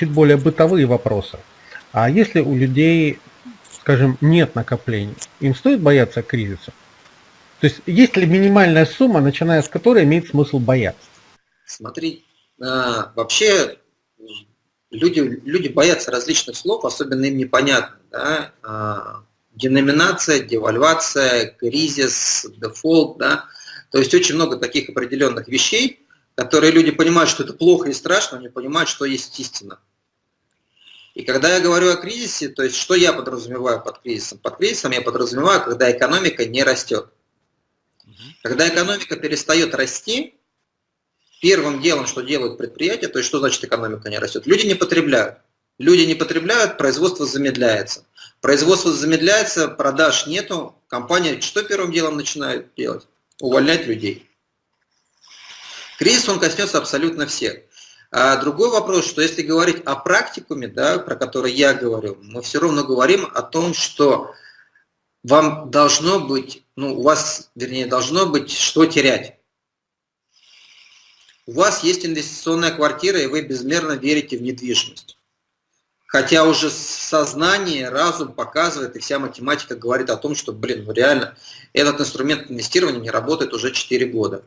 чуть более бытовые вопросы. А если у людей, скажем, нет накоплений, им стоит бояться кризиса? То есть есть ли минимальная сумма, начиная с которой имеет смысл бояться? Смотри, а, вообще люди, люди боятся различных слов, особенно им непонятно. Да? Деноминация, девальвация, кризис, дефолт. Да? То есть очень много таких определенных вещей, которые люди понимают, что это плохо и страшно, но не понимают, что есть истина. И когда я говорю о кризисе, то есть что я подразумеваю под кризисом? Под кризисом я подразумеваю, когда экономика не растет. Когда экономика перестает расти, первым делом, что делают предприятия, то есть что значит экономика не растет? Люди не потребляют. Люди не потребляют, производство замедляется. Производство замедляется, продаж нету, компания что первым делом начинает делать? Увольнять людей. Кризис, он коснется абсолютно всех. А другой вопрос, что если говорить о практикуме, да, про который я говорю, мы все равно говорим о том, что вам должно быть, ну, у вас, вернее, должно быть что терять. У вас есть инвестиционная квартира, и вы безмерно верите в недвижимость. Хотя уже сознание, разум показывает, и вся математика говорит о том, что, блин, ну реально, этот инструмент инвестирования не работает уже 4 года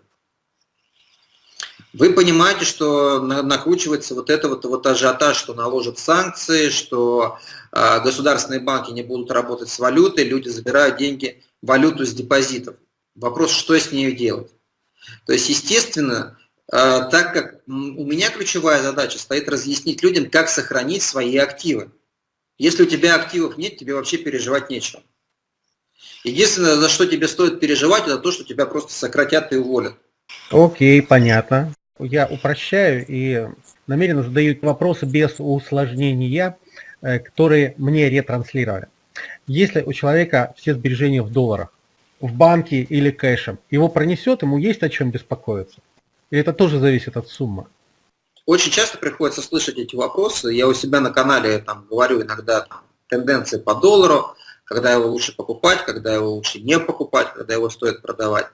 вы понимаете, что накручивается вот это вот, вот ажиотаж, что наложат санкции, что э, государственные банки не будут работать с валютой, люди забирают деньги, валюту с депозитов. Вопрос, что с ней делать. То есть, естественно, так как у меня ключевая задача стоит разъяснить людям, как сохранить свои активы. Если у тебя активов нет, тебе вообще переживать нечего. Единственное, за что тебе стоит переживать, это то, что тебя просто сократят и уволят. Окей, понятно я упрощаю и намеренно задаю вопросы без усложнения, э, которые мне ретранслировали. Если у человека все сбережения в долларах, в банке или кэшем, его пронесет, ему есть о чем беспокоиться? И это тоже зависит от суммы? Очень часто приходится слышать эти вопросы. Я у себя на канале там, говорю иногда там, тенденции по доллару, когда его лучше покупать, когда его лучше не покупать, когда его стоит продавать.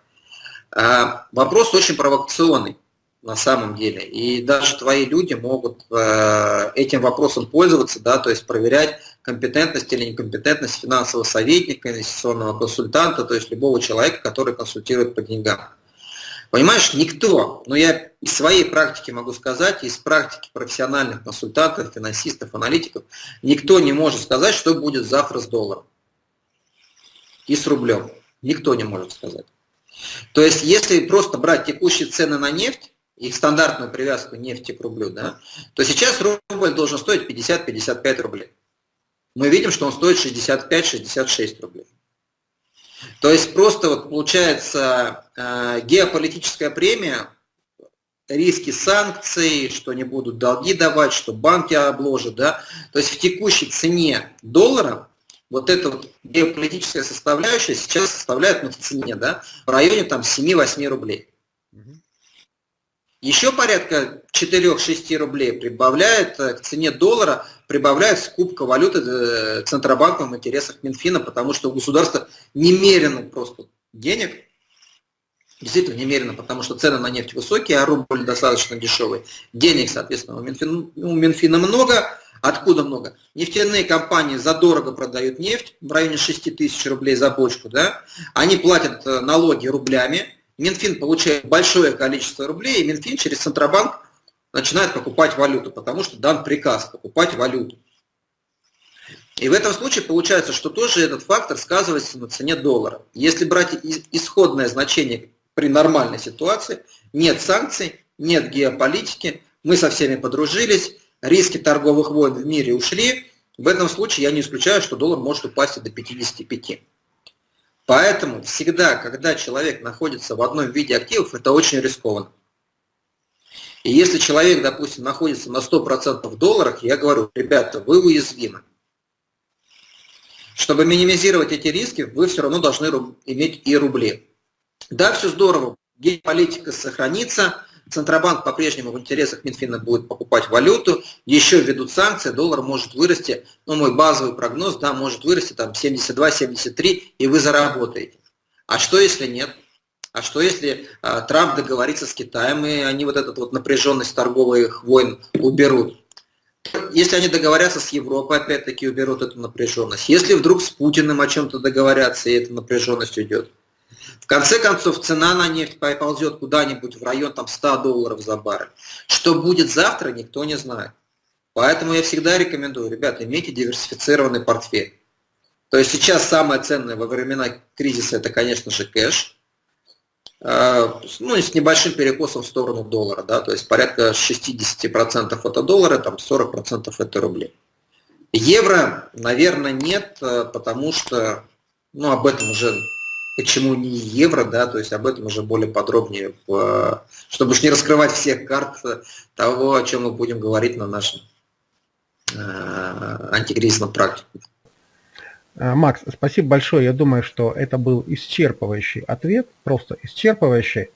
А, вопрос очень провокационный на самом деле. И даже твои люди могут э, этим вопросом пользоваться, да, то есть проверять компетентность или некомпетентность финансового советника, инвестиционного консультанта, то есть любого человека, который консультирует по деньгам. Понимаешь, никто, но я из своей практики могу сказать, из практики профессиональных консультантов, финансистов, аналитиков, никто не может сказать, что будет завтра с долларом и с рублем. Никто не может сказать. То есть, если просто брать текущие цены на нефть, их стандартную привязку нефти к рублю, да, то сейчас рубль должен стоить 50-55 рублей. Мы видим, что он стоит 65-66 рублей. То есть просто вот получается геополитическая премия, риски санкций, что не будут долги давать, что банки обложат, да, то есть в текущей цене доллара вот эта вот геополитическая составляющая сейчас составляет ну, в цене, да, в районе там 7-8 рублей. Еще порядка 4-6 рублей прибавляет э, к цене доллара, прибавляет скупка валюты э, Центробанком в интересах Минфина, потому что у государства немерено просто денег, действительно немерено, потому что цены на нефть высокие, а рубль достаточно дешевый. Денег, соответственно, у Минфина, у Минфина много. Откуда много? Нефтяные компании задорого продают нефть, в районе 6 тысяч рублей за бочку, да? они платят э, налоги рублями, Минфин получает большое количество рублей, и Минфин через Центробанк начинает покупать валюту, потому что дан приказ покупать валюту. И в этом случае получается, что тоже этот фактор сказывается на цене доллара. Если брать исходное значение при нормальной ситуации, нет санкций, нет геополитики, мы со всеми подружились, риски торговых войн в мире ушли, в этом случае я не исключаю, что доллар может упасть и до 55. Поэтому всегда, когда человек находится в одном виде активов, это очень рискованно. И если человек, допустим, находится на 100% в долларах, я говорю, ребята, вы уязвимы. Чтобы минимизировать эти риски, вы все равно должны иметь и рубли. Да, все здорово, геополитика сохранится, Центробанк по-прежнему в интересах Минфина будет покупать валюту, еще введут санкции, доллар может вырасти, ну мой базовый прогноз, да, может вырасти там 72-73, и вы заработаете. А что если нет? А что если а, Трамп договорится с Китаем, и они вот эту вот напряженность торговых войн уберут? Если они договорятся с Европой, опять-таки уберут эту напряженность. Если вдруг с Путиным о чем-то договорятся, и эта напряженность уйдет. В конце концов, цена на нефть поползет куда-нибудь в район там, 100 долларов за баррель. Что будет завтра, никто не знает. Поэтому я всегда рекомендую, ребята, имейте диверсифицированный портфель. То есть сейчас самое ценное во времена кризиса это, конечно же, кэш. А, ну, с небольшим перекосом в сторону доллара, да, то есть порядка 60% это доллары, там 40% это рубли. Евро, наверное, нет, э, потому что, ну, об этом уже, почему не евро, да, то есть об этом уже более подробнее, чтобы уж не раскрывать всех карт того, о чем мы будем говорить на нашем э, антикризисном практике. Э, Макс, спасибо большое. Я думаю, что это был исчерпывающий ответ, просто исчерпывающий.